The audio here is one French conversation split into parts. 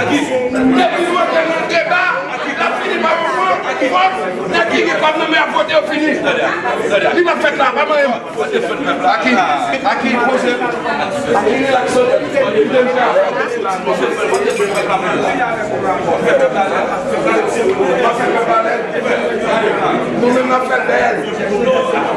Aki, depi mwen te mwen deba, aki la fini mwen mwen. ki wap, nan ki ki pap nan me apote ou fini. Li wap fet la, wap mwen yon. Aki, aki, pose. Aki, lakson. Nou men la fet den. Nou men la fet den.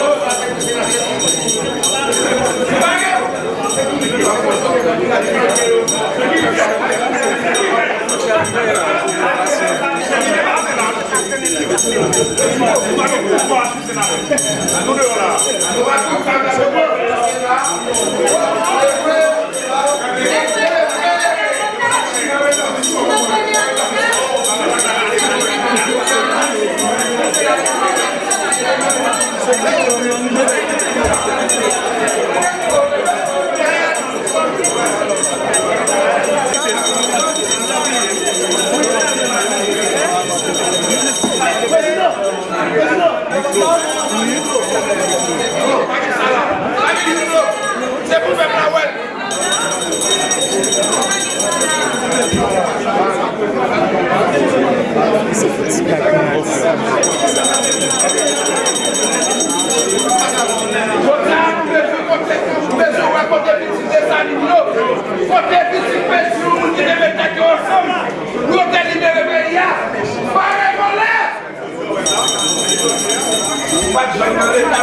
pati la Pati la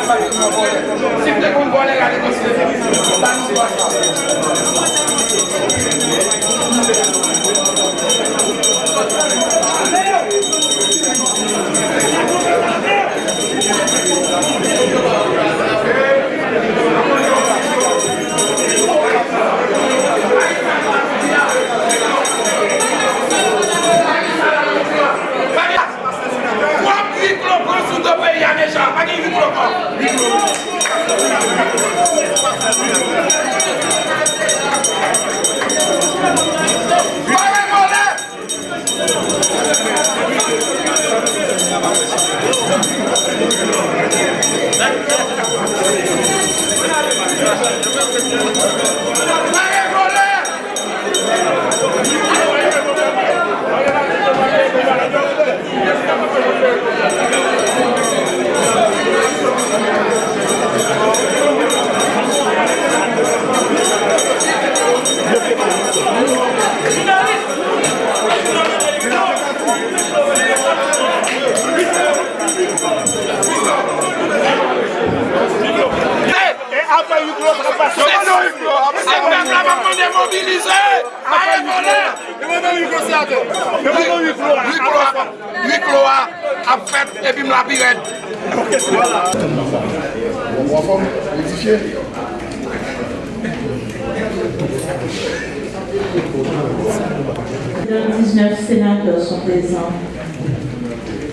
pati la pati Huit cloa a fet epi m la pi red. Wafam, édifié. Les 19 sénateurs sont présents.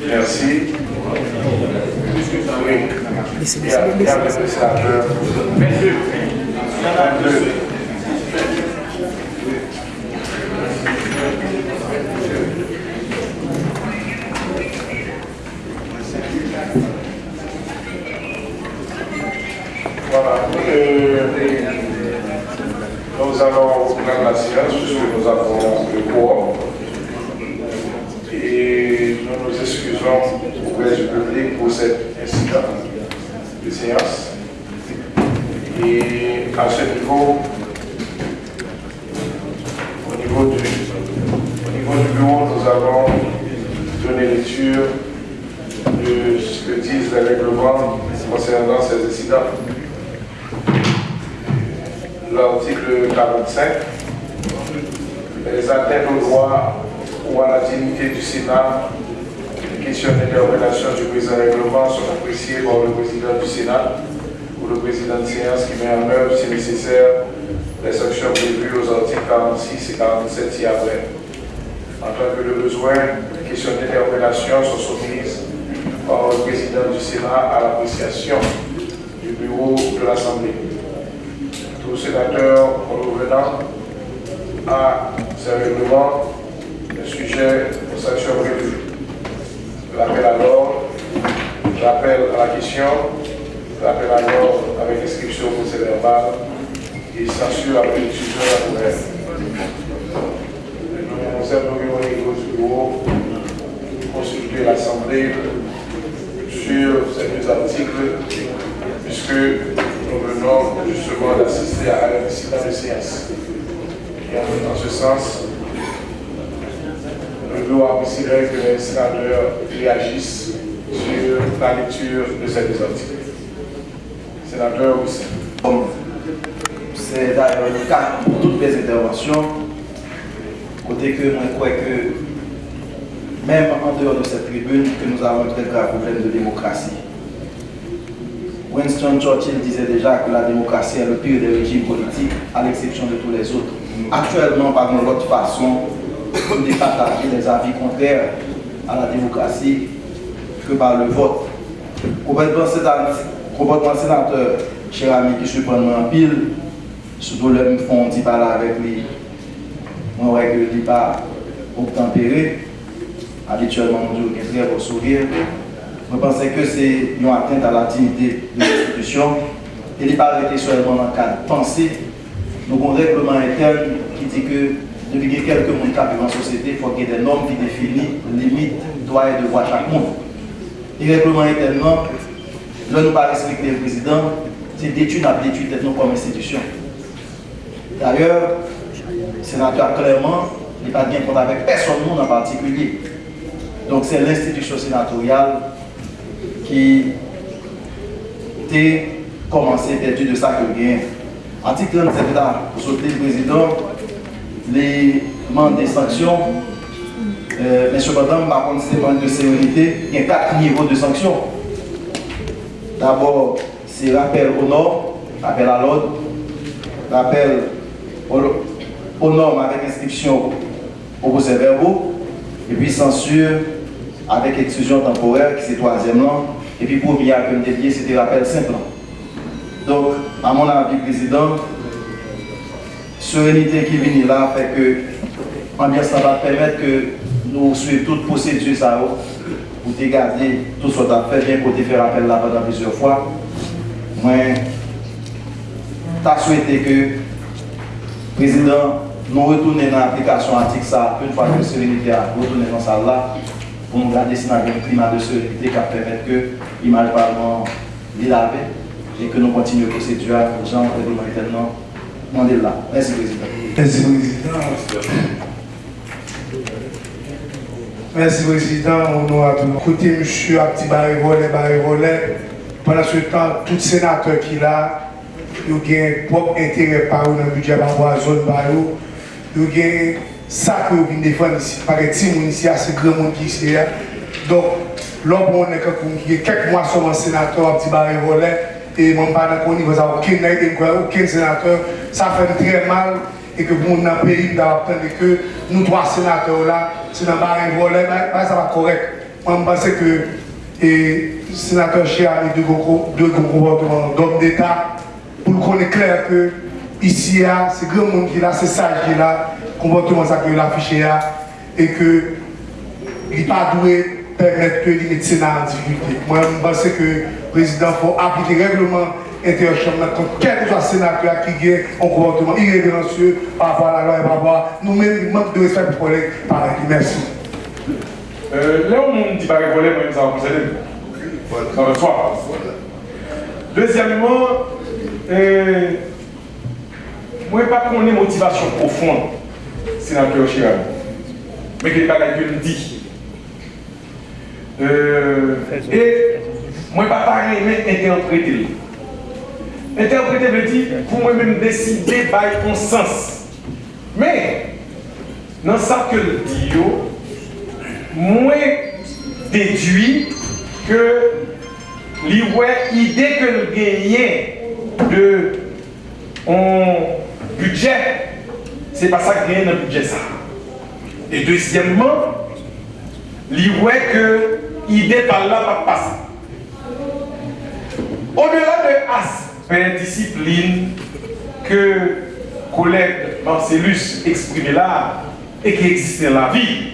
Merci. Oui. Il y a, il y a le sénateur. 22. 22. Voilà. Euh, nous allons reprendre la séance puisque nous avons le quorum et nous nous excusons auprès du public pour cet incident de séance. Et à ce niveau, au niveau du, au niveau du bureau, nous allons donner lecture de ce que disent les règlements concernant ces incidents. L'article 45, les atteintes au droit ou à la dignité du Sénat, les questions d'interpellation du présent règlement sont appréciées par le président du Sénat ou le président de séance qui met en œuvre, si nécessaire, les sanctions prévues aux articles 46 et 47 ci-après. En tant que de besoin, les questions d'interpellation sont soumises par le président du Sénat à l'appréciation du bureau de l'Assemblée. Tout sénateur à ces règlements le sujet aux sanctions prévues. L'appel à l'ordre, l'appel à la question, l'appel à l'ordre avec inscription au procès verbal et censure avec l'étude de la nouvelle. Nous aimerions au niveau du bureau consulter l'Assemblée sur ces deux articles puisque nous venons justement d'assister à incident de séance. Et en, ce sens, bureau a considéré que les sénateurs réagissent sur la lecture de ces deux articles. Sénateur. C'est d'ailleurs le cas pour toutes les interventions, côté que je crois que même en dehors de cette tribune, que nous avons un très grave problème de démocratie. Winston Churchill disait déjà que la démocratie est le pire des régimes politiques, à l'exception de tous les autres. Actuellement, par une autre façon de départager les avis contraires à la démocratie que par le vote. Complètement sénateur, cher ami qui se prend en pile, surtout le me font petit parler avec lui. Moi, ouais, que dis pas obtempéré. Habituellement, on dit très beau sourire. Je pensais que c'est une atteinte à la dignité de l'institution. Il n'est pas arrêté seulement dans le cadre de pensée. Avons un règlement interne qui dit que depuis que quelques monde qui la société, il faut qu'il y ait des normes qui définissent les limites, droits et devoirs de chaque monde. Le règlement interne, là, nous pas respecter le président, c'est d'études à d'études nous comme institution. D'ailleurs, le sénateur clairement, n'est pas bien compte avec personne en particulier. Donc c'est l'institution sénatoriale qui a commencé perdu de ça que bien. Article 37 là, pour sauter le président, les membres des sanctions, euh, mais cependant, par contre, c'est de sécurité, il y a quatre niveaux de sanctions. D'abord, c'est rappel au nord, rappel à l'ordre, rappel aux, aux normes avec inscription au procès verbaux, et puis censure avec exclusion temporaire, qui c'est troisième langue, et puis pour bien comme dédié, c'était rappel simple. Donc, à mon avis, président, sérénité qui vient là fait que, ça va permettre que nous suivions toute procédure ça, pour te garder tout ce qu'on a fait, bien pour te faire appel là pendant plusieurs fois. Moi, tu souhaité que président nous retourne dans l'application article ça, une fois que sérénité a retourné dans ça là, pour nous garder un climat de sérénité qui permet que l'image parlement l'île à paix et que nous continuons la procédure pour Jean maintenant Mandela. Merci, Président. Merci, Président. Merci, Président. On nous a Écoutez, monsieur, à petit barré volet, barré volet. Pendant ce temps, tout sénateur qui l'a, il a un propre intérêt par dans le budget, par rapport à la zone, par Il y a ça que vous défendez ici. Par exemple, ici, c'est grand monde qui est là. Donc, Lò bon ne ke koum ki kek mwa soman senator ap di bare volè, e mwen pa nan koni vè sa ouken nèk den e kwa ouken senator, sa fèm trè mal, e ke moun nan peyi da wap tende ke nou 3 senator la, se nan bare volè, ba sa va korek. Mwen mpase ke e, senator Chia e de goukou gom d'Etat, pou konen kler ke isi ya, se gre moun ki la, se saj ki la, konvote mwen sa ke la fichè ya, e ke li pa dwe permettre que les médecins en difficulté. Moi, je pense que le président faut appliquer le règlement intérieur contre quel que soit sénateur qui a un comportement irrévérencieux par rapport à la loi et par rapport à nous-mêmes, manque de respect pour les collègues. Merci. Euh, là, on dit pas voler, mais nous avons posé dans le soir. Deuxièmement, euh, moi, je ne pas qu'on ait motivation profonde, sénateur Chirac, mais que les bagages que e mwen pa pari men interprete li. Interprete vle di pou mwen men deside bay kon sens. Men, nan sa ke l di yo, mwen dedwi ke li wè ide ke l genye de an budget, se pa sa genye nan budget sa. E deuxièmman, li wè ke par là va passer. Au-delà de aspect discipline que collègue Marcellus exprimait là et qui existe dans la vie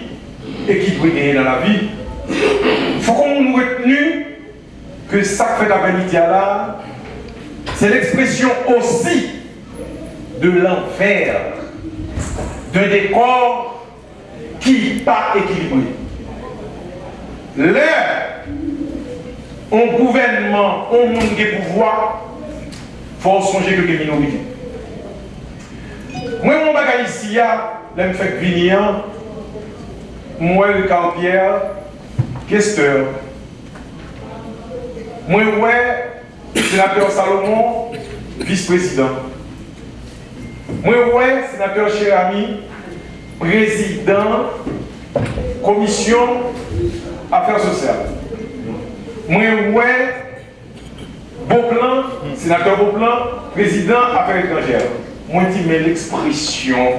et qui peut dans la vie, il faut qu'on nous retenu que ça fait la là, c'est l'expression aussi de l'enfer, d'un décor qui n'est pas équilibré. Lè, an gouvenman, an moun ge pouvoi, fò sonje ke ke minorite. Mwen moun bagay isi ya, lèm fèk viniyan, mwen kampier, kesteur. Mwen wè, sénateur Salomon, vice-président. Mwen wè, sénateur Cherami, président, commission, affaires sociales. Moi, ouais, Beauplan, sénateur Beauplan, président affaires étrangères. Moi, dis, mais l'expression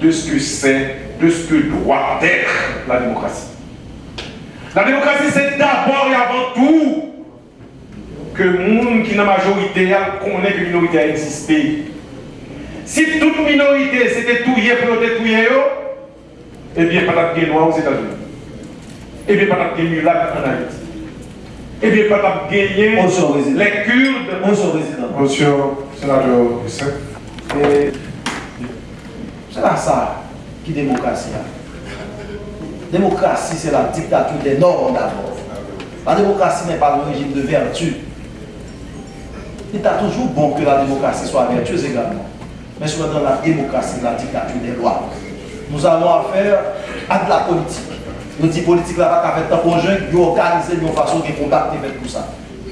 de ce que c'est, de ce que doit être la démocratie. La démocratie, c'est d'abord et avant tout que le monde qui est la majorité connaît que la minorité a existé. Si toute minorité c'était tout pour détruire, eh bien, pas de noir aux États-Unis. Eh bien, pas de mulac en Haïti. Eh bien, pas de gagner les Kurdes. Monsieur le Président. Monsieur sénateur Hussein. C'est là ça qui est démocratie. Démocratie, c'est la dictature des normes d'abord. La démocratie n'est pas le régime de vertu. Il est toujours bon que la démocratie soit vertueuse également. Mais soit dans la démocratie, la dictature des lois. Nous avons affaire à de la politique. Nous disons politique là, pas fait un conjoint, qui organise de façon qui combattre tout ça.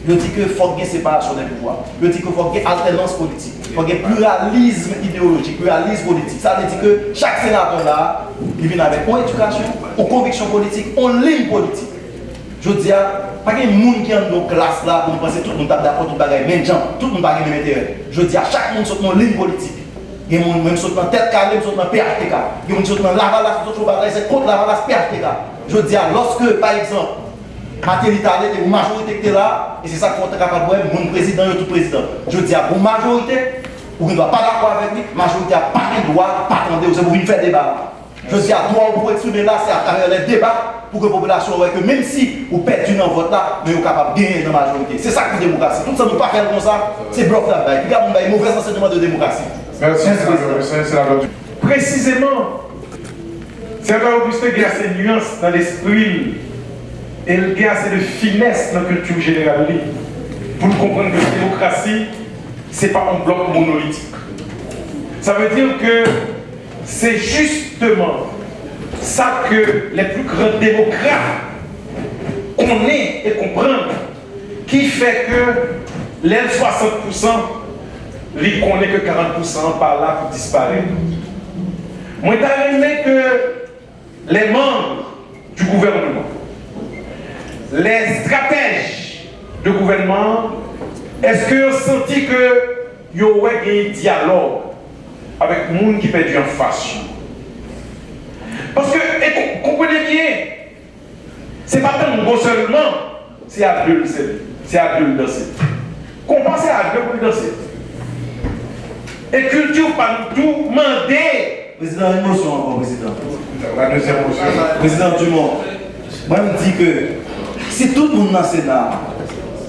Je dis qu'il faut qu'il séparation des pouvoirs. Je dis qu'il faut qu'il alternance politique. Il faut qu'il pluralisme idéologique, pluralisme politique. Ça veut dire que chaque sénateur là, il vient avec une éducation, une conviction politique, une ligne politique. Je dis, pas qu'il y ait monde qui dans nos classes là pour penser tout le monde d'accord, tout le monde même gens, tout le monde a même intérêt. Je dis à chaque monde sur une ligne politique. Il y a des gens qui sont dans tête carrée, qui sont dans PHTK. Il y a des gens qui sont dans Lavalas, qui sont contre PHTK. Je dis, lorsque, par exemple, maternité ou majorité qui est là, et c'est ça qu'on est capable de voir, mon président et tout président. Je dis à pour majorité, vous ne doit pas d'accord avec lui, majorité n'a pas le droit, pas attendre, vous avez faire débat. Je dis à toi, pour exprimer là, c'est à travers les débats pour que la population voit que même si vous perdez dans vote là, mais vous êtes capable de gagner dans la majorité. C'est ça qui est démocratie. Tout ça, ne pas faire comme ça, c'est bloc là-bas. Il y a un mauvais enseignement de démocratie. Merci, c'est la Précisément, c'est un Augustin qui a ses nuances dans l'esprit et assez de finesse dans la culture générale pour comprendre que la démocratie, ce n'est pas un bloc monolithique. Ça veut dire que c'est justement ça que les plus grands démocrates connaissent et comprennent qui fait que les 60%, ils connaissent que 40% par là pour disparaître. Moi, j'ai aimé que les membres du gouvernement, les stratèges de gouvernement, est-ce que vous senti que y aurait un dialogue avec les gens qui perdu en face? Parce que, et comprenez bien, c'est pas tant seulement, c'est à deux, c'est à deux danser. Qu'on pense à deux pour danser. Et culture pas tout demander. Président, une motion encore, président. La deuxième motion. Président Dumont, moi je me dis que si tout le monde dans le Sénat,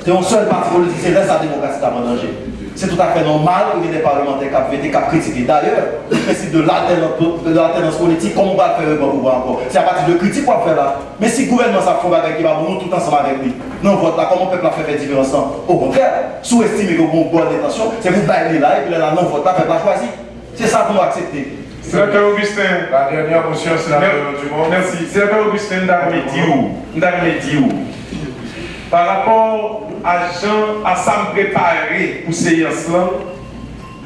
c'est un seul parti politique, c'est là sa démocratie qui en danger. C'est tout à fait normal que des parlementaires qui ont voté, qui. D'ailleurs, le principe de l'alternance politique, comment on va le faire pour pouvoir encore C'est à partir de critiques qu'on va faire là. Mais si le gouvernement s'en fout avec qui va nous tout ensemble avec lui, non, vote là, comment on peut faire des différences Au contraire, sous-estimer que vous bonne intention, c'est vous bailler là et puis là, non, vote là, faites la choisir. C'est ça qu'on va accepter. Sénateur Augustin. La dernière motion, sénateur Dumont. Merci. Sénateur Augustin. Par rapport à Jean, à ça me préparer pour ces séance-là,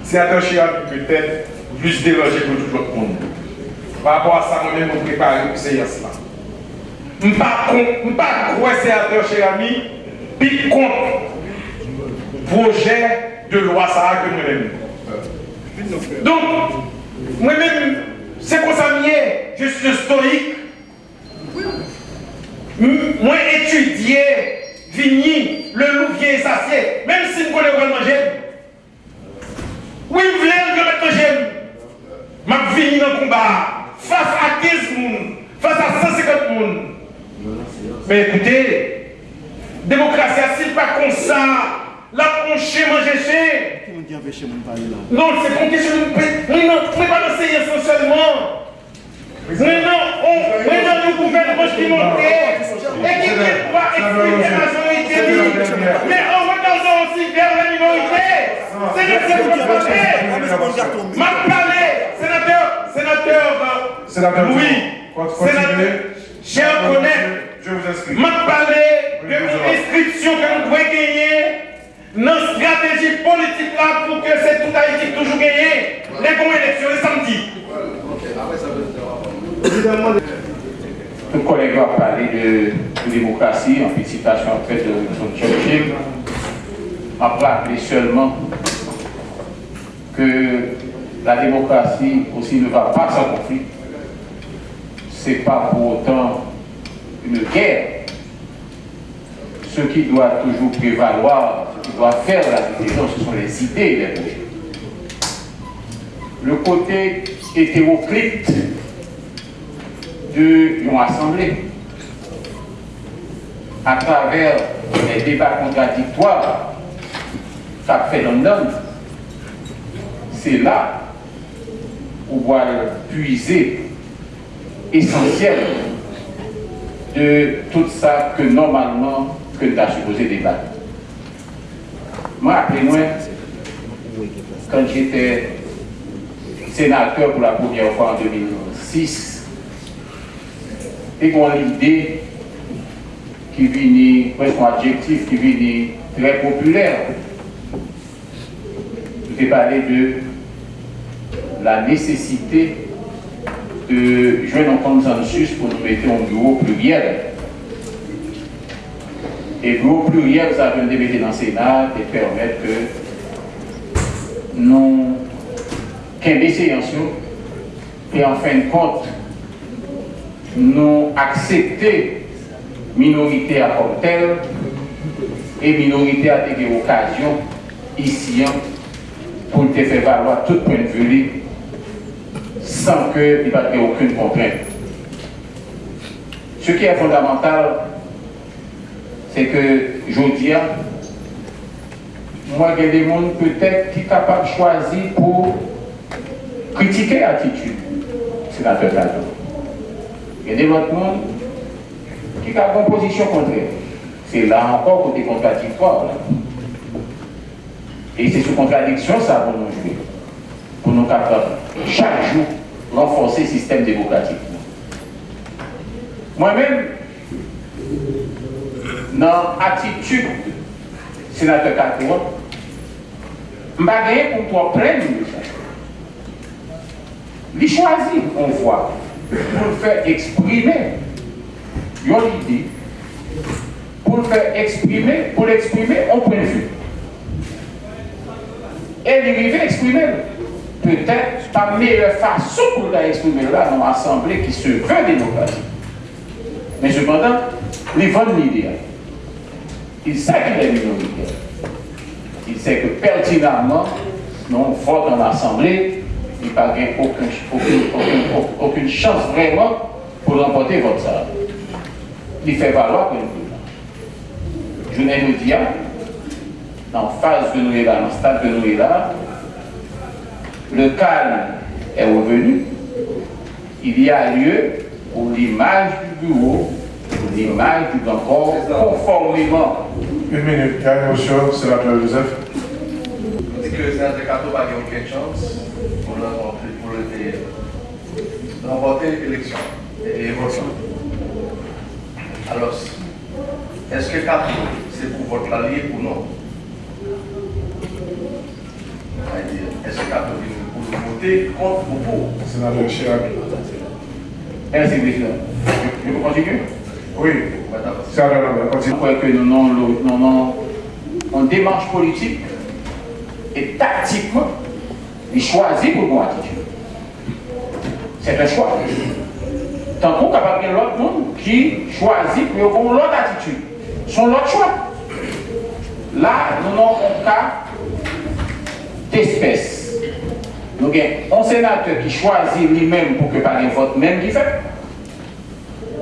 sénateur Chirac peut-être plus dérangé que tout le monde. Par rapport à ça, moi-même, me préparer pour ces séance-là. Je ne suis pas croire sénateur Chirami, puis contre projet de loi ça que moi-même. Donc, moi-même, c'est comme ça je suis stoïque. Moi, étudier Vigny, le louvier sacié, même si je connais vraiment j'aime. Oui, je voulais que j'aime. Je Vigny dans le combat, face à 15 personnes, face à 150 personnes. Mais écoutez, démocratie, c'est pas comme ça. Là, on chie, manger chez. Non, c'est pour question de. Non, on n'est pas dans ces essentiellement. Maintenant, on, maintenant, nous gouvernement qui monte et qui va expliquer la majorité. Mais en regardant aussi vers la minorité, c'est le seul problème. M'a parlé, sénateur, sénateur, Sénateur oui, sénateur, cher collègue, je vous inscris. M'a parlé de l'inscription que nous devons gagner dans la stratégie politique là pour que c'est tout Haïti toujours gagné les bonnes élections le samedi. Tout collègue va parler de, démocratie en petite citation en fait de son Churchill. On rappeler seulement que la démocratie aussi ne va pas sans conflit? Ce n'est pas pour autant une guerre. Ce qui doit toujours prévaloir, doit faire la différence, ce sont les idées les. Le côté hétéroclite de assemblée à travers les débats contradictoires qu'a fait London, c'est là où va puiser essentiel de tout ça que normalement que tu as supposé débattre. Moi, appelez-moi, quand j'étais sénateur pour la première fois en 2006, et qu'on l'idée qui vient, presque un adjectif qui vient très populaire. Je vais parler de la nécessité de jouer un consensus pour nous mettre en bureau pluriel. Et bureau pluriel, ça veut dire dans le Sénat et permettre que nous, qu'un séances et en fin de compte, nous accepter minorité à comme et minorité à des occasions ici hein, pour te faire valoir tout point de vue sans qu'il n'y ait aucune contrainte. Ce qui est fondamental, c'est que je dis, moi, il y a des gens peut-être qui sont capables de choisir pour critiquer l'attitude sénateur Talon. Il y a des autres monde qui ont une position contraire. C'est là encore côté contradictoire. Et c'est sous contradiction ça pour nous jouer. Pour nous capables chaque jour renforcer le système démocratique. Moi-même, dans l'attitude sénateur Catouan, je toi prendre ça. il choisit, on voit, pour le faire exprimer, il y a pour le faire exprimer, pour l'exprimer, on point de vue. Et à exprimer, peut-être pas meilleure façon pour l'exprimer là, dans l'assemblée qui se veut démocratique. Mais cependant, les vend l'idée. Il sait qu'il est minoritaire. Il sait que pertinemment, non, vote en assemblée, il n'y a pas aucune, aucune, aucune, chance vraiment pour remporter votre salaire. Il fait valoir que nous Je n'ai pas dit, dans la phase que nous là, dans le stade que nous là, le calme est revenu. Il y a lieu pour l'image du bureau, l'image du corps, conformément. Une minute, il y a une motion, sénateur Joseph. On dit que le sénateur Cato n'a pas aucune chance pour remporter l'élection et l'évolution. Alors, est-ce que Cato, c'est pour votre allié ou non? Est-ce que Cato est pour voter contre ou pour Sénateur Chirac. Merci, président. Je peux continuer Oui. Crois que nous avons une démarche politique et tactiquement, il choisit pour nous attitude. C'est un choix. Tant qu'on capable de l'autre monde qui choisit pour avoir l'autre attitude. Son l'autre choix. Là, nous avons un cas d'espèce. Nous avons un sénateur qui choisit lui-même pour que par un vote même qui fait.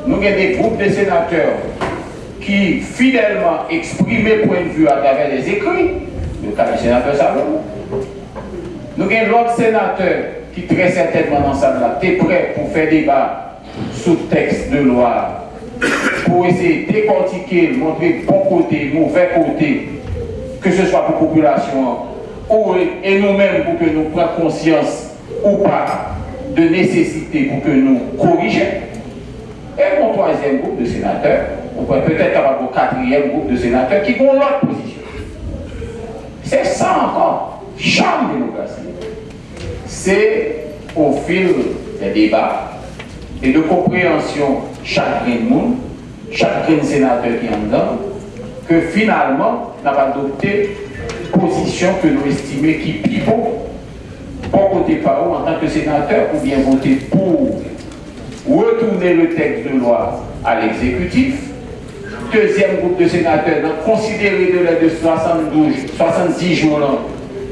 Nous avons des groupes de sénateurs qui fidèlement expriment point de vue à travers les écrits, le cas du sénateur Salomon. Nous avons l'autre sénateur qui très certainement dans ça là, est prêt pour faire débat sous texte de loi, pour essayer de décortiquer, montrer bon côté, mauvais côté, que ce soit pour la population ou, et nous-mêmes pour que nous prenions conscience ou pas de nécessité pour que nous corrigions. Et mon troisième groupe de sénateurs, on pourrait peut-être avoir un quatrième groupe de sénateurs qui vont l'autre position. C'est ça encore, chambre démocratie. C'est au fil des débats et de compréhension chaque monde, chaque sénateur qui est en dedans, que finalement, on a adopté position que nous estimons qui pivot, bon côté par en tant que sénateur, ou bien voter pour retourner le texte de loi à l'exécutif. Deuxième groupe de sénateurs, considérer de l'aide de 72, 70 jours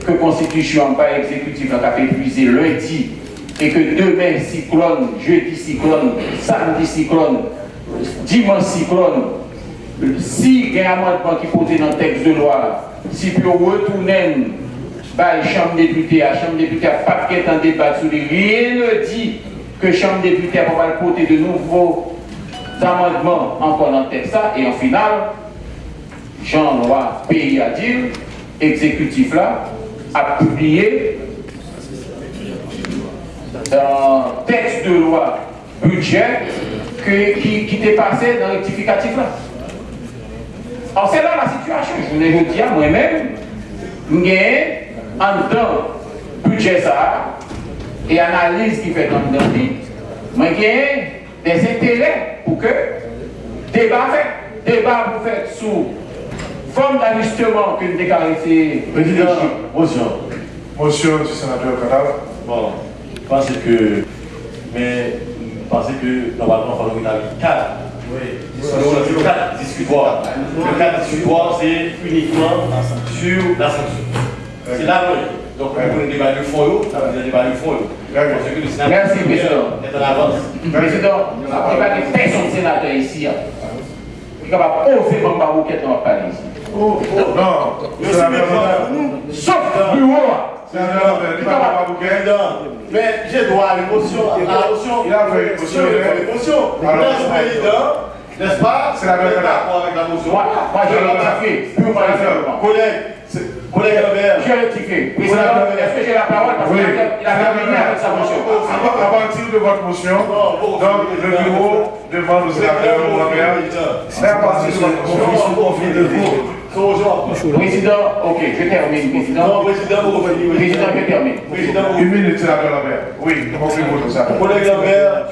que Constitution pas exécutif a épuisé lundi et que demain cyclone, jeudi cyclone, samedi cyclone, dimanche cyclone, si il y a un amendement qui posé dans le texte de loi, si peut retourner la Chambre des députés, la Chambre des députés n'a pas de débat sur les rien dit que Chambre des députés va porter de nouveaux amendements encore dans le texte et en final, Jean-Loi Pays à exécutif là, a publié un texte de loi budget qui, qui était passé dans le rectificatif là. Alors c'est là la situation. Je voulais vous dire moi-même, en temps budget ça et analyse qui fait dans le mais j'ai des intérêts pour que débat fait, débat pour faire sous forme d'ajustement que nous déclarons Président, motion. Motion du sénateur Kadal. Bon, je pense que, mais je pense que normalement, il faut qu'il y ait 4. Oui. Le cadre discutoire. Le cadre discutoire, c'est uniquement sur la sanction. C'est là Donc, pour un débat de fond, ça veut dire débat de fond. Merci, Président. Est en avance. Président, il n'y a pas de personne sénateur ici. Il n'y a pas pas vous qui dans le ici. Oh, oh, non. Sauf bureau. Mais j'ai droit à l'émotion. À l'émotion. Il a fait l'émotion. L'émotion. Le président, n'est-ce pas? C'est la même d'accord avec la motion? Moi, j'ai rectifié. Collègue, collègue rectifié. Président, est-ce que j'ai la parole parce qu'il a terminé avec sa motion À partir de votre motion, donc le bureau demande au sénateur Lambert, c'est à partir de votre motion. Président, ok, je termine, président. Non, président, vous. Président, je termine. Président, Une minute, sénateur Lambert. Oui, concluez-vous ça. Collègue Lambert,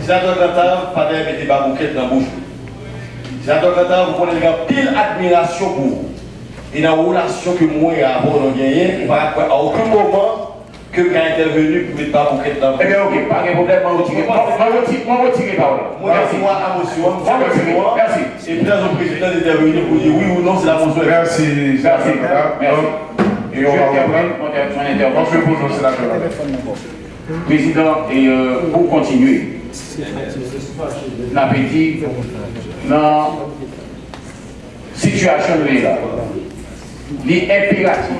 sénateur Qatar, pas d'ailleurs mettez pas bouquet dans la bouche. Sénateur Qatar, vous connaissez pile admiration pour vous. Et dans la relation que moi et avant on a gagné, à aucun moment que avez intervenu pour mettre pas dans la Eh bien, ok, pas de problème, moi retire. Retire, moi retire parole. Moi, Merci. moi, à motion, Moi retire, merci. Et puis, le président d'intervenir pour dire oui ou non, c'est la motion. Merci, Merci. Et on va mon mon intervention. Concluez-vous, sénateur Lambert. Président, et euh, pour continuer, dit, dans la situation de il est impératif,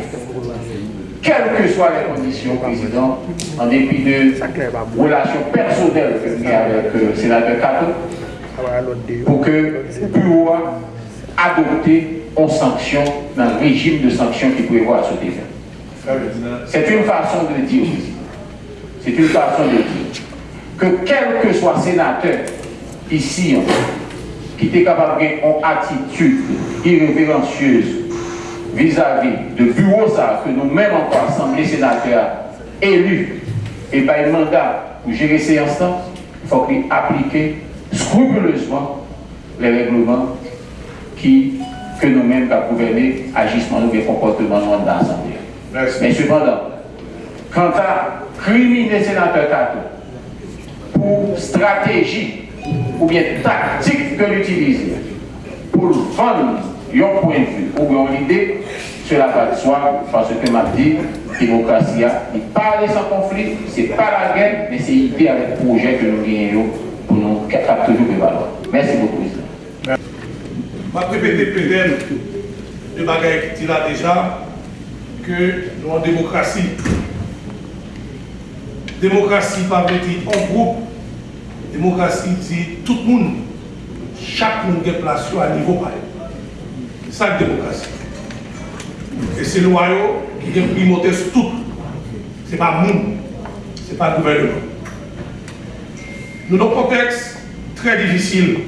quelles que soient les conditions, Président, en dépit de relations personnelles que avons avec le sénateur Kato, pour que le bureau adopté en sanction, dans le régime de sanctions qui prévoit ce débat. C'est une façon de dire, c'est une façon de dire que quel que soit sénateur ici, qui est capable d'avoir une attitude irrévérencieuse vis-à-vis de bureau ça, que nous-mêmes en tant qu'Assemblée sénateur élus et par un mandat pour gérer ces instances, il faut qu'il applique scrupuleusement les règlements qui, que nous-mêmes, qui gouverner, agissement ou les comportements dans l'Assemblée. Mais cependant, quant à criminer sénateur Kato pour stratégie ou bien tactique que l'utiliser pour vendre un point de vue ou bien une idée, cela va de soi parce que m'a dit, démocratie n'est pas aller sans conflit, c'est pas la guerre, mais c'est idée avec le projet que nous gagnons pour nous capter toujours de valeur. Merci beaucoup, Président. Ma répéter peut-être de bagaille là déjà que nous en démocratie. Démocratie pas dire en groupe. Démocratie dit tout le monde. Chaque monde est placé à niveau pareil. C'est ça la démocratie. Et c'est royaume qui est primauté sur tout. Ce n'est pas monde, ce n'est pas le gouvernement. Nous dans un contexte très difficile,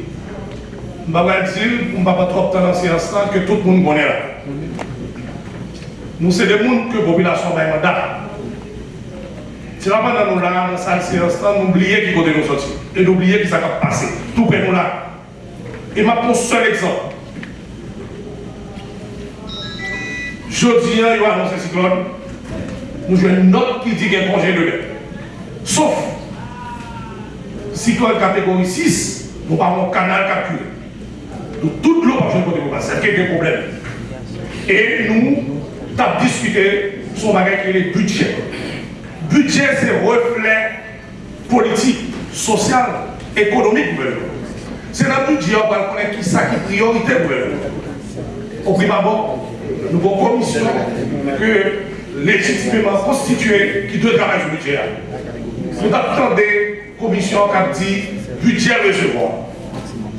je ne vais dire, on ne va pas trop temps dans ces instants que tout le monde connaît là. Nous, c'est des gens que la population va mandat. C'est là pendant nous là, dans cette séance, nous oublions qui côté nous sortir. Et nous oublions qui ça va passer. Tout près nous là. Et ma pour seul exemple. Jeudi, il y a annoncé cyclone. Nous jouons une note qui dit qu'il y a un congé de guerre. Sauf, cyclone catégorie 6, nous avons un canal capturé. Donc toute l'eau va jouer côté nous, c'est quelques problèmes. Et nous, avons discuté sur bagage qui est le budget. Budget, c'est reflet politique, social, économique. C'est dans le budget, on va connaître qui ça qui priorité. Au prime abord, nous avons une commission que légitimement constituée qui doit travailler sur le budget. Nous avons des commissions qui dit budget recevoir.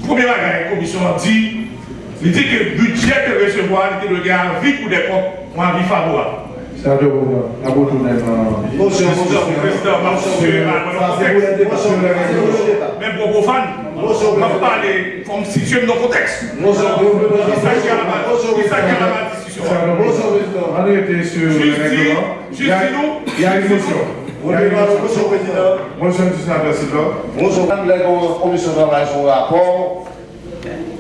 Premier bagage, la commission a dit, il dit que le budget de recevoir, il dit le gars vie pour des comptes, ou vie favorable. Sénateur. Monsieur le Président, monsieur, même pour vos fans, on va parler comme si tu es dans le contexte. S'agit à la discussion. On était sur le règlement. Il y a a une motion. Il y a une motion. Motion du sénateur Silva. Bonjour, la commission de travail sur le rapport.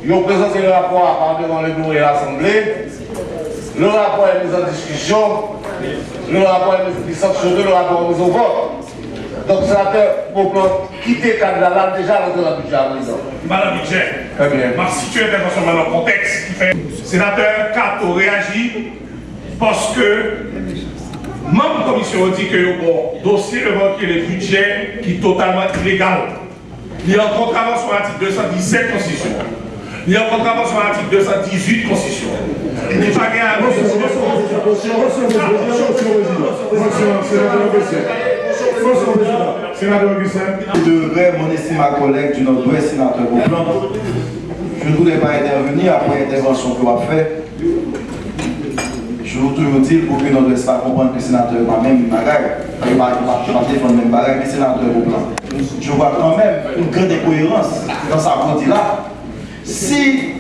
Ils ont présenté le rapport à part devant le bureau et l'Assemblée. Le rapport est mis en discussion. Le rapport est mis sanctionné, le rapport est mis au vote. Donc, sénateur, pour quitter le cadre là, déjà, dans le budget à présent. Madame budget, Très bien. ma situation intervention dans le contexte qui fait sénateur Kato réagit parce que la commission dit que bon dossier est le budget qui est totalement illégal. Il y a en contravention à l'article 217 Constitution. Il y a en contravention à l'article 218 Constitution. Il n'est pas gagné à Sénateur Augustin. Je devrais mon estime à collègue du Nord-Ouest, sénateur Beauplan. Je ne voudrais pas intervenir après l'intervention que vous avez faite. Je veux toujours dire pour que le Nord-Ouest pas comprendre que le sénateur n'a même bagaille. Je ne vais pas défendre même bagaille, mais sénateur Beauplan. Je vois quand même une grande incohérence dans sa partie là. Si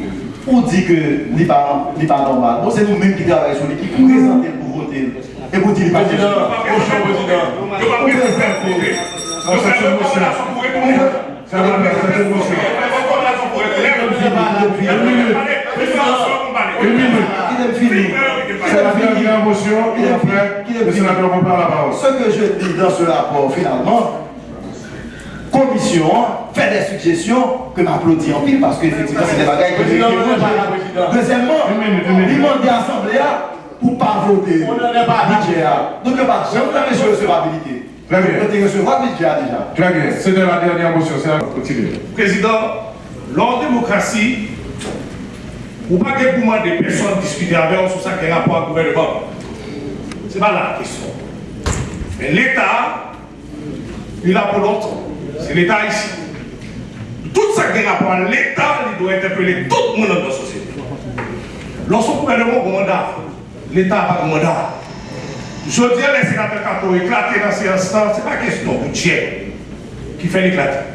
ou dit que pas, n'est pas normal. Bon, c'est nous-mêmes qui travaillons sur l'équipe pour présenter pour voter. Et vous dites, Président, bonjour, président. Vous. Non, c'est une motion. Ça va faire, c'est une motion. Une minute. Une minute. Il est fini. C'est la dernière motion et après, le sénateur reprend la parole. Ce que je dis dans ce rapport, finalement, commission fait des suggestions que m'applaudit en pile parce qu'effectivement, c'est des bagages que président. Deuxièmement, il demande à l'Assemblée pour pas voter. On n'en est pas là. budget. Donc, il n'y a pas de jamais sur recevabilité. Très bien. On peut recevoir le budget déjà. Très bien, c'était la dernière motion, c'est la continuer. Président, lors démocratie, ou pas que des personnes discuter avec vous sur ça qui est rapport au gouvernement. Ce n'est pas la question. Mais l'État, il là pour longtemps. C'est l'État ici. Tout ça qui est rapport à l'État, il doit interpeller tout le monde dans la société. Lorsqu'on gouvernement a un mandat, l'État n'a pas de mandat. Je dis à les sénateurs Kato éclater dans ces instants, ce n'est pas question de budget qui fait l'éclater.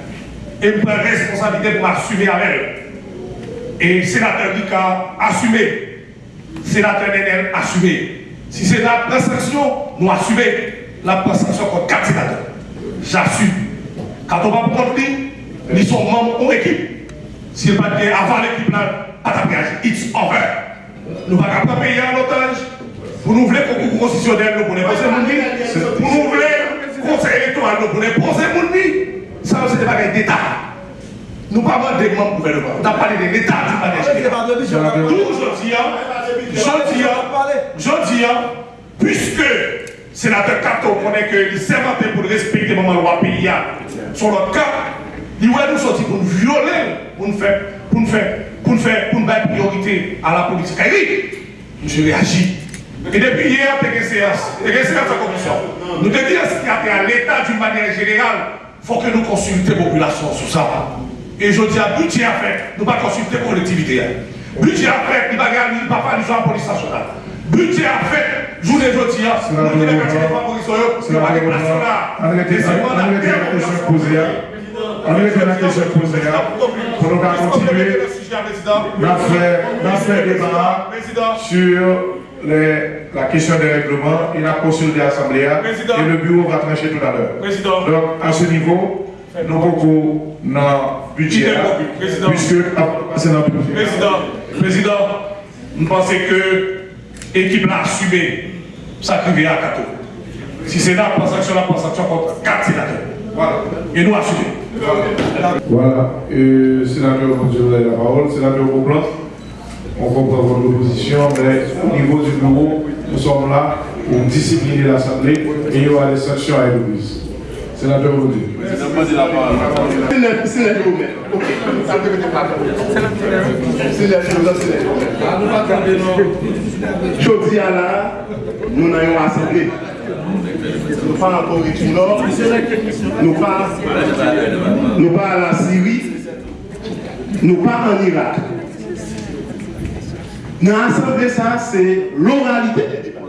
Et je prends responsabilité pour assumer avec eux. Et sénateur Rika, assumé. Sénateur Nenel, assumé. Si c'est la présanction, nous assumez la présanction contre quatre sénateurs. J'assume. Quand on va lui, ils sont membres de l'équipe. S'il pas dire avant l'équipe là, pas. It's over. Nous ne pouvons pas payer en otage. Pour nous voulons concours constitutionnel, nous voulons poser mon. Pour nous voulons conseil électoral, nous voulons poser mon. Ça, c'est des bagages d'État. Nous ne parlons pas des membres gouvernement. On a parlé de l'État du manière D'où je dis, je dis, je dis, puisque sénateur Kato connaît que les sermentés pour respecter le loi pays sur notre cas, il va nous sortir pour nous violer, pour nous faire, pour nous faire, pour nous faire, pour nous mettre priorité à la politique. Et oui, je réagis. Et depuis hier, tu as une séance, tu as une séance de commission. Nous te disons qu'il y a à l'État d'une manière générale, il faut que nous consultions la population sur ça. Et je dis à budget à faire, nous ne pas consulter la collectivité. Budget à faire, il va gagner, il va pas faire la police nationale. Budget à faire, journée jeudi, nous disons que les police, il va pas nationale. Et c'est On a été la question posée. On a été la question posée. Pour nous continuer, fait un débat sur les- la question des règlements. Il a consulté l'Assemblée et le bureau va trancher tout à l'heure. Donc, à ce niveau, nous beaucoup dans le budget, Président. puisque c'est dans le budget. Président, président, nous pensons que l'équipe l'a assumé ça vient à Kato. Si c'est là, pour sanction, là, pour sanction contre 4 sénateurs. Voilà. Et nous assumons. Voilà, euh, sénateur, je vous la parole. Sénateur on comprend votre position, mais au niveau du bureau, nous sommes là pour discipliner l'Assemblée et il y aura des sanctions à prises. Sénateur Beaublanc. C'est pas. C'est choses, c'est gourmets. Je dis à là, nous n'avons assemblée. Nous pas en Corée Nord, nous pas, nous pas à la Syrie, nous pas en Irak. Dans l'assemblée, ça, c'est l'oralité des débats.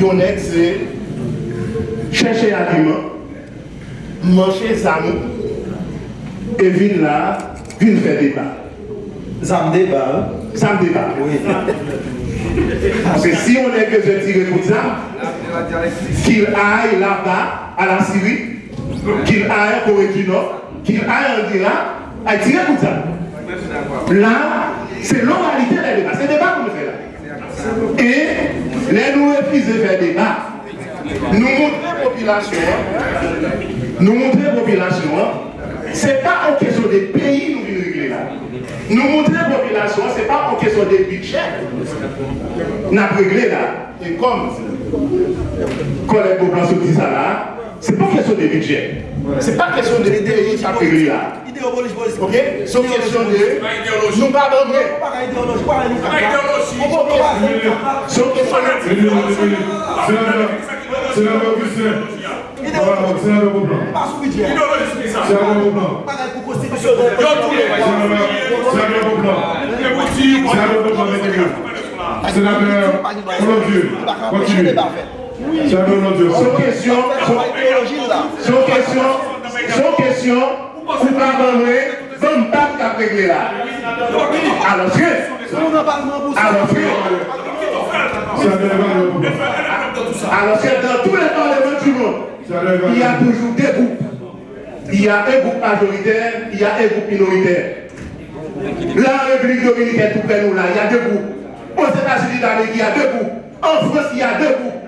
Yonet, c'est chercher aliment, manger zam, et venir là, venir faire débat. Zam débat. Zam débat. Oui. Parce que si on est que je tire pour ça, qu'il aille là-bas, à la Syrie, qu'il aille en Corée du Nord, qu'il aille en Irak, à tirer pour ça. Là, c'est l'oralité des débats. C'est débat qu'on fait là. Et les nous refusons de faire débat. Nous montrer la population, nous montrer la population, c'est pas en question des pays nous venons régler là. Nous montrer la population, c'est pas en question des budgets. Nous avons réglé là. Et comme collègue Boblan se dit ça là, c'est pas question de budget. C'est pas question de pays qui a réglé là. Ok? une question de. Augustin. Beaublanc. Sénateur Beaublanc, mettez-vous. Sénateur Colombier, pour pas régler là. Alors, alors, alors, dans tous les parlements du monde, il y a toujours deux groupes. Il y a un groupe majoritaire, il y a un groupe minoritaire. La République dominicaine, tout près nous là, il y a deux groupes. Aux États-Unis d'Amérique, il y a deux groupes. En France, il y a deux groupes.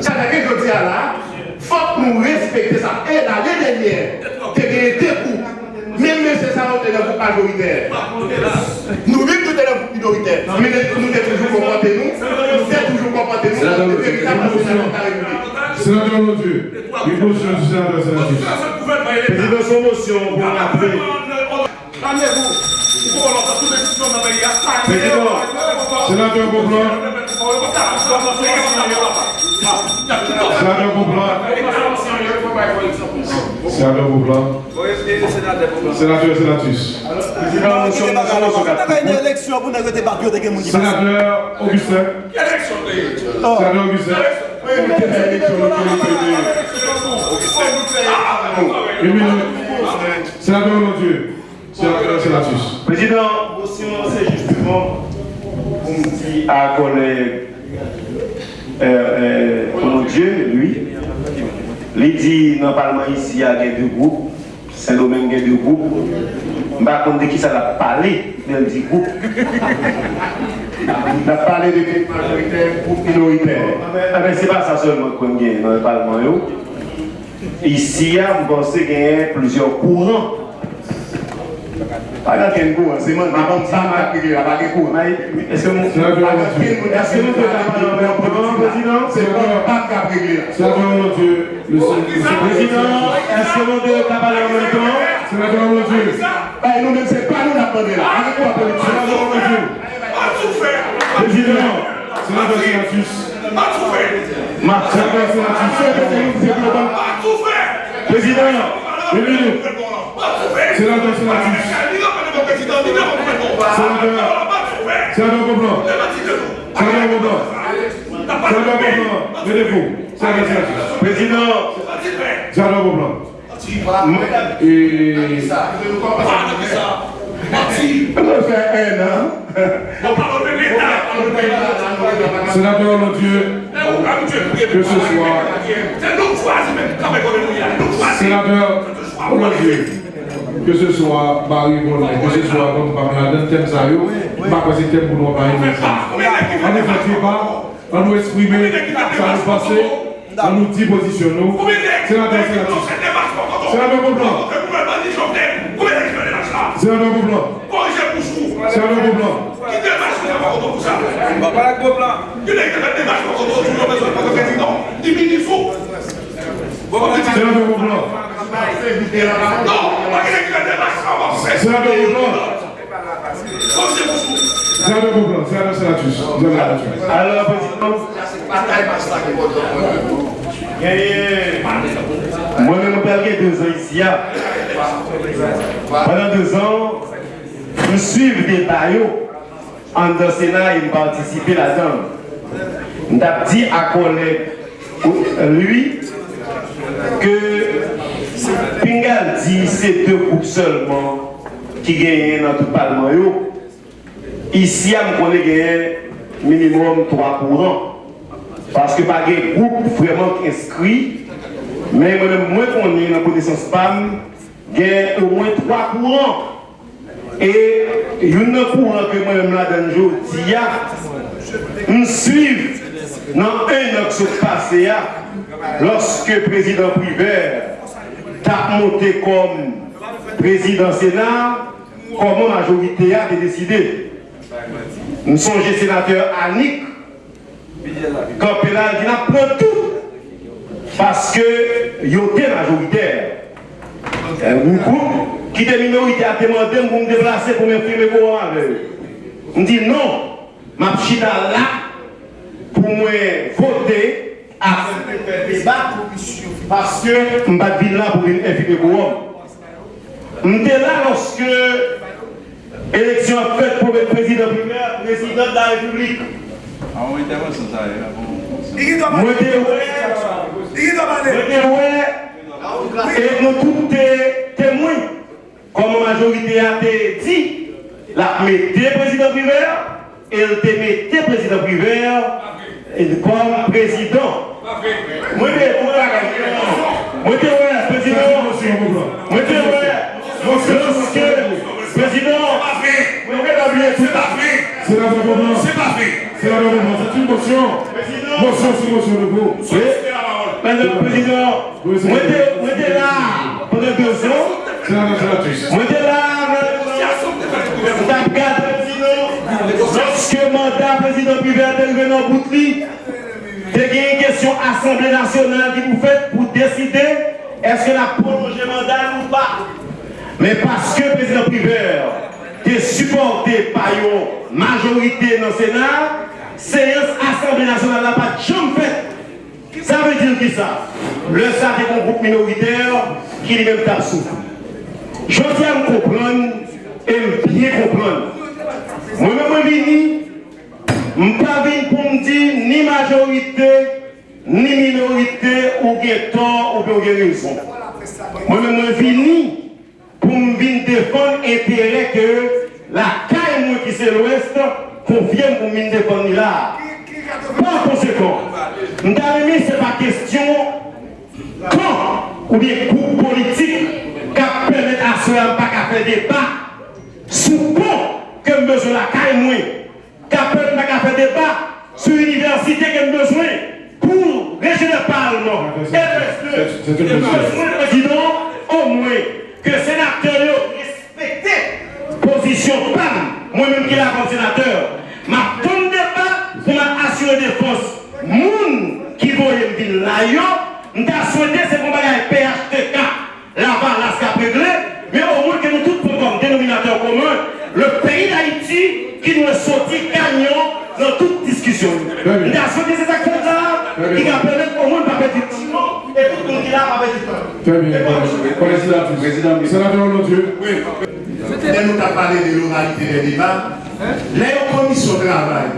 Ça veut dire que je dis là, il faut que nous respecter ça. Et l'année dernière, tu as gagné deux groupes. Même M. Sarah, tu es un groupe majoritaire. Nous vivons tout est un groupe minoritaire. Mais nous sommes toujours comportés, nous. Nous sommes toujours comportés, nous. Nous sommes véritablement sénateurs de la République. Sénateur Mondieu, une motion du sénateur. Président, son pour. Président, sénateur sénateur sénateur Boblan, sénateur sénatus. Sénateur. Augustin, sénateur Augustin, une minute. Sénateur Mondieu, sénateur sénatus. Président, motion, c'est justement pour me dire à collègue, euh, euh, mon Dieu, lui, Li di nan palman isi a gen de group, se do men gen de group, mba konde ki sa la pale, men di group. La pale de group majoriter, group minoriter. Amen, se pa sa solman kon gen nan palman yo. Isi a mpense gen plizyon kouran, Pas dans quel courant, c'est moi, ma m'a la courant. Est-ce que mon Sénateur Mondieu, est-ce que nous devons parler en même temps, Président C'est pas le pape qui a réglé. sénateur Mondieu, le Président, est-ce que nous devons parler en même temps sénateur Mondieu, Eh, Nous-mêmes, c'est pas nous la politique. sénateur Mondieu, Pas tout faire. président, sénateur sénatus, Pas tout faire. sénateur sénatus, Pas tout faire. président, une minute, Pas tout président, mon sénateur, sénateur sénateur sénateur sénateur paix. sénateur Boblan, et sénateur Mondieu, Que ce soit- C'est nous choisir même. Même, que ce soit Barry Bolin, que ce soit comme parmi les thèmes ça, yo, pas c'est thème pour nous parler de ça. On ne fait pas, on nous exprimer, ça nous passer, on nous dit position nous. Sénateur sénatus, sénateur Boblan, sénateur Boblan, sénateur Boblan, sénateur Boblan, sénateur Boblan, sénateur Boblan, sénateur sénatus, vous avez la parole. alors, Président, gagné. Moi-même, mon père, deux ans ici. hein. Pendant deux ans, je suis des baillots en dans Sénat et participer là-dedans. Je à collègue, lui, que Pingal di se te koup selman ki genyen nan tout palman yo. Isi am konen genyen minimum 3 kouran. Paske pa gen koup vreman ki inskri. Men mwen konen nan konesans pam genyen ou mwen 3 kouran. E yon nan kouran ke mwen mla danjou di ya. Ah, Msuiv nan en nan kso pase ya. Ah, Lorske prezident priver a monté comme président Sénat, comment majorité a décidé. Nous sommes sénateur Annick, quand qui n'a pas tout parce que il était majoritaire. Un groupe qui était minorité a demandé pour me déplacer pour me filmer pour avec. On dit non, ma chita là pour moi voter à parce que je ne pas là pour une infirmer pour eux. J'étais là lorsque l'élection a faite pour le président primaire, président de la République. Moi, j'étais ouais, et nous tous des témoins comme la majorité a dit, la mettez président privé, et elle te mettez président privé comme président? Moi, je je président. Moi, je C'est pas fait. C'est pas fait. C'est la C'est une motion. Motion sur motion de vous. Madame le Président, moi, là pendant deux ans. La. Moi, là, Madame mandat président privé arrivé dans Boutli, il y a une question Assemblée nationale qui vous fait pour décider est-ce que la prolongé mandat ou pas. Mais parce que le président privé est supporté par une majorité dans le Sénat, séance Assemblée nationale n'a pas de chambre faite. Ça veut dire qui ça? Le SAT est un groupe minoritaire qui lui-même tape souffle. Je tiens à me comprendre et bien comprendre. Moi-même, je Mpa vin pou mdi ni majorite, ni minorite ou gen ton ou gen gen rezon. Mwen mwen vini pou mvin defon etere ke la kay mwen ki se l'ouest konvyen pou mvin defon ni la. Pan konsekon, mta remi se pa kestyon kon ou bien kou politik kap pemet aswa mpa ka fe debat sou kon ke mbezo la kay mwen qui permet à faire débat sur l'université qui a besoin pour le Parlement. Et le président, au moins, que les sénateurs respectent position PAM, moi-même qui est la sénateur, ma bonne débat pour m'assurer défense. Moun qui voyait me là, je souhaité qu'on va PHTK, là-bas, là, ce réglé, mais au moins que nous tous comme dénominateur commun, le pays d'Haïti qui nous est sorti gagnant dans toute discussion. Nous avons souhaité ces actions-là qui va permettre au moins de perdre du temps et tout le monde qui l'a pas perdu du temps. Très bien. Président, président, sénateur Dieu. Oui. Nous avons parlé de l'oralité des débats. Les commissions travaillent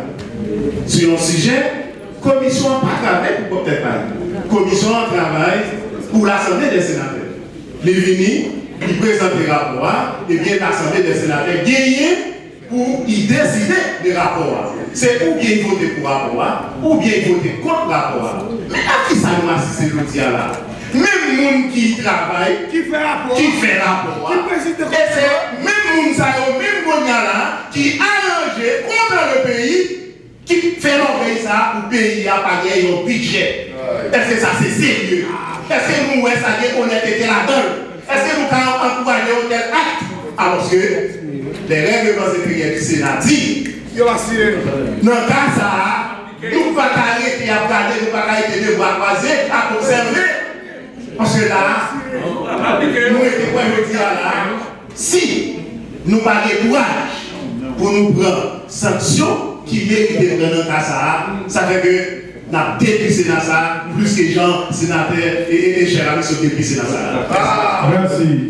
sur un sujet, commission pas travail pour peut-être pas. Commission travaille pour l'Assemblée des sénateurs. Les venus, ils présentent des rapports, et bien l'Assemblée des sénateurs gagne pour y décider des rapports. C'est ou bien voter pour rapport, ou bien voter contre rapport. Mais à qui ça nous assiste le là? Même les gens qui travaillent, qui fait rapport, qui fait rapport, et c'est même les gens même là, qui arrange contre le pays, qui fait l'envers ça pour le pays à payer un budget. Est-ce que ça c'est sérieux? Est-ce que nous, ça y est, là-dedans? Est-ce que nous avons encouragé un tel acte Alors que les règlements impériels du Sénat disent dans le cas ça, nous ne pouvons pas arrêter à regarder, nous ne pouvons pas arrêter de voir croiser, à conserver. Parce que là, nous étions quoi je dis là, si nous n'avons pas de courage pour nous prendre sanction qui mérite de prendre dans le cas ça, ça fait que n'a dépissé dans ça, plus que gens, sénateurs et, et, et chers amis sont dépissés dans ça. Merci.